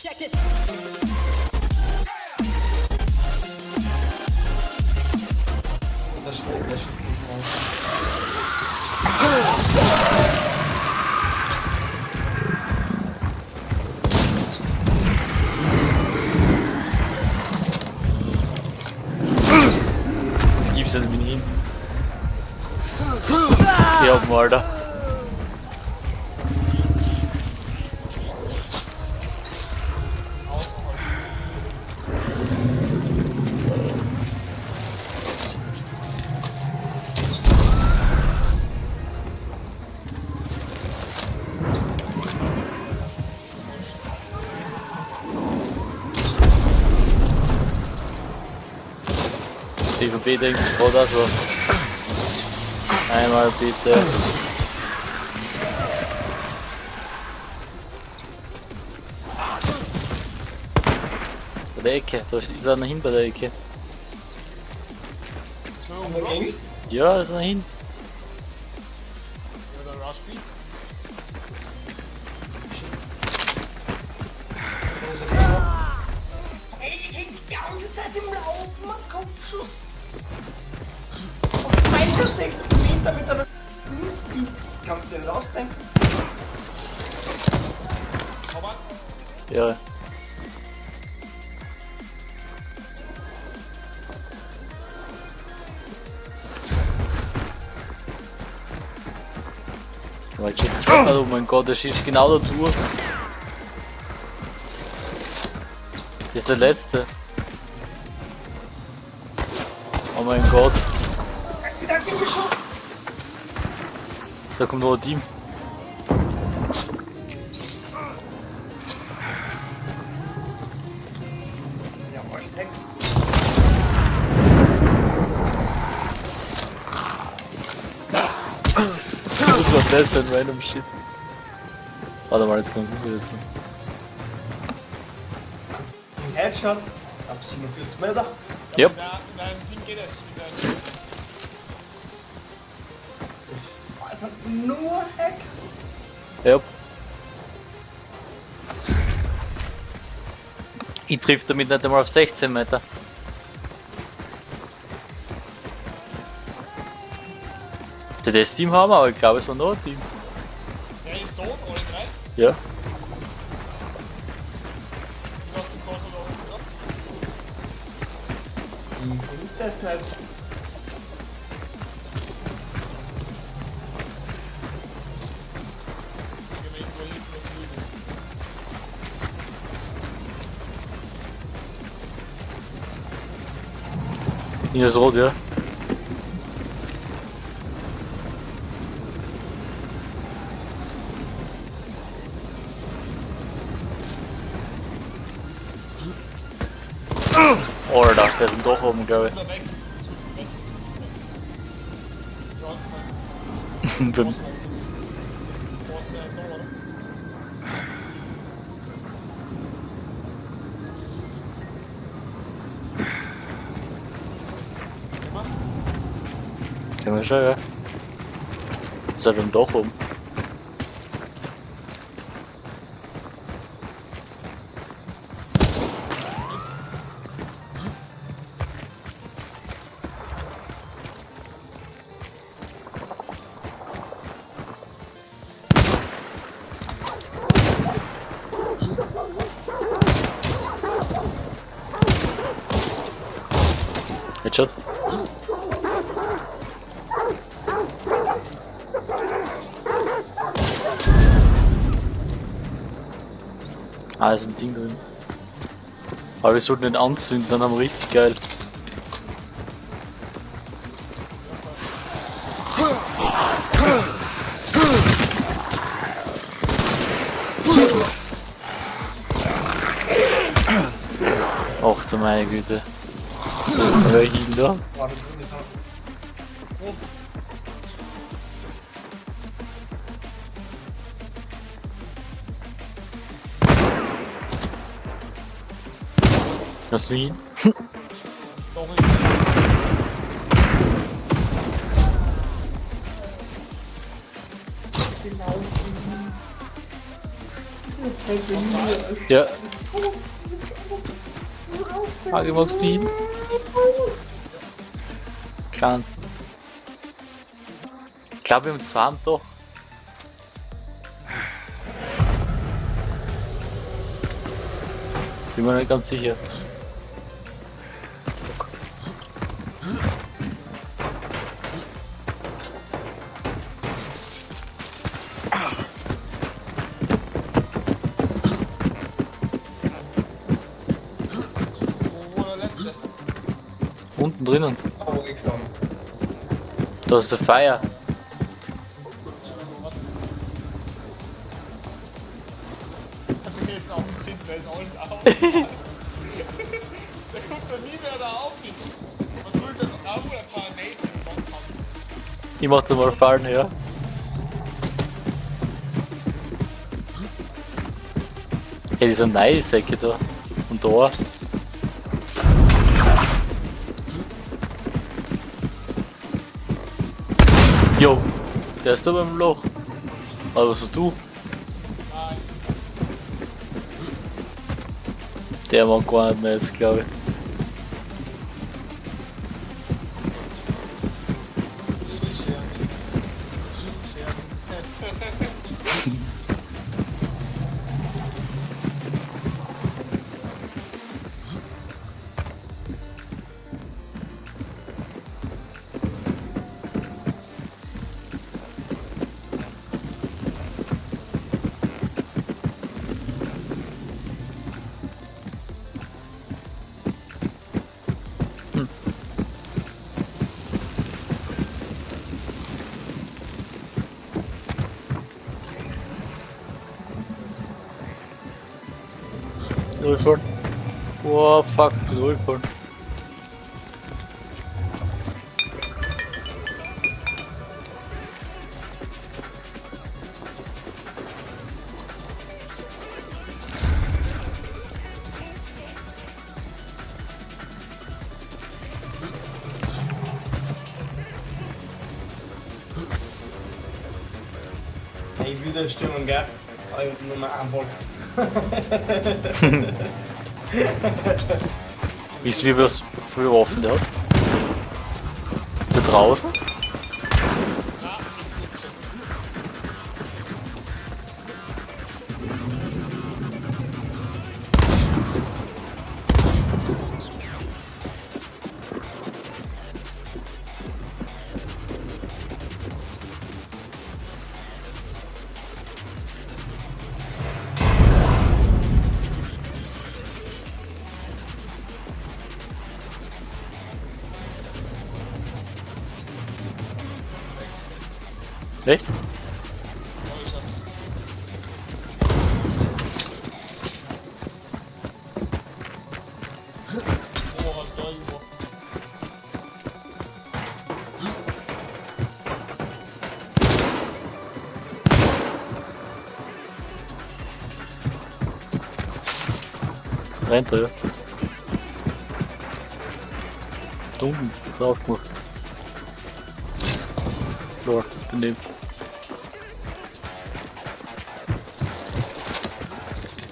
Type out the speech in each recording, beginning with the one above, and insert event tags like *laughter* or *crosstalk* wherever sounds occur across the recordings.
Check this. Też, też Das gibt's nicht mit DVB denkt gerade so. Einmal bitte. Bei der Ecke, da ist einer hin bei der Ecke. Ja, ist einer hin. Ey, die ganze Zeit im Laufen, am Kopfschuss. Auf 61 Meter mit einer. Kannst du dir das ausdenken? Jetzt oh mein Gott, der schießt genau da durch. Das ist der letzte. Oh mein Gott. Da kommt noch ein Team. Ja. Was war das für ein random Shit? Warte mal, jetzt kommt wieder jetzt. Ein Headshot. Ab 47 Meter. Yep. in einem- in einem Ding geht es. Also nur Heck. Ja. Ich triff damit nicht einmal auf 16 Meter. Der das Team haben wir, aber ich glaube, es war noch ein Team. der ist tot, alle drei. Ja. Du hast den Kurs da unten ab. In 15 years old, yeah. Or da, there's the Können wir schon, ja. Ist halt im Dach oben. Headshot. Ah, ist ein Ding drin. Aber wir sollten nicht anzünden, dann haben wir richtig geil. Ach du meine Güte. Wer hin da? Das ist er. Ja, Frage mag Speed. Klar. Ich glaube, wir haben zwei am doch. Bin mir nicht ganz sicher. Unten drinnen. Gestanden. Da ist der Feier. Jetzt auch einen Sinn, da ist alles auf. *laughs* der kommt da nie mehr da auf. Ich mach das mal fallen, ja. Hey, diese Neisäcke da. Und da. Jo, der ist da beim Loch. Aber was hast du? Der mag gar nicht mehr jetzt, glaube ich. Ruleford. Oh fuck, it's Ruleford. Maybe they're still in gap. I'm not Wisst ihr, wie für Waffen der hat? Zu draußen? Echt? Ja, ich hab's. Oh, halt da irgendwo. Rennt er, ja. Da unten, drauf gemacht.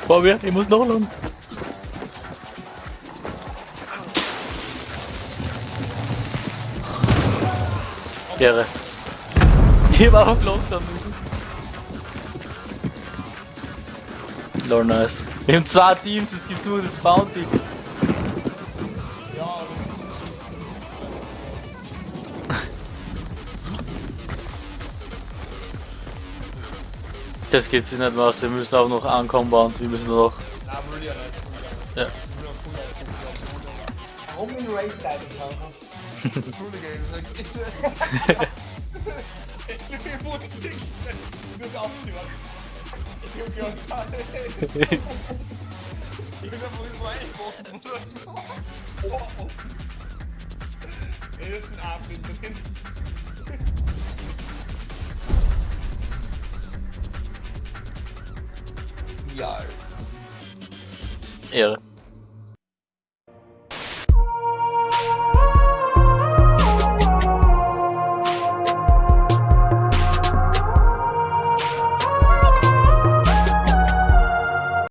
Vor mir, ich muss noch lang. Ehre. Ich war auf Lockdown. Lord, nice. Wir haben zwei Teams, jetzt gibt's nur das Bounty. Das geht sich nicht mehr aus, wir müssen auch noch ankommen bauen. Wir müssen noch. Nein, will ja nicht. Ja. Ich will auf Ja. Ehre.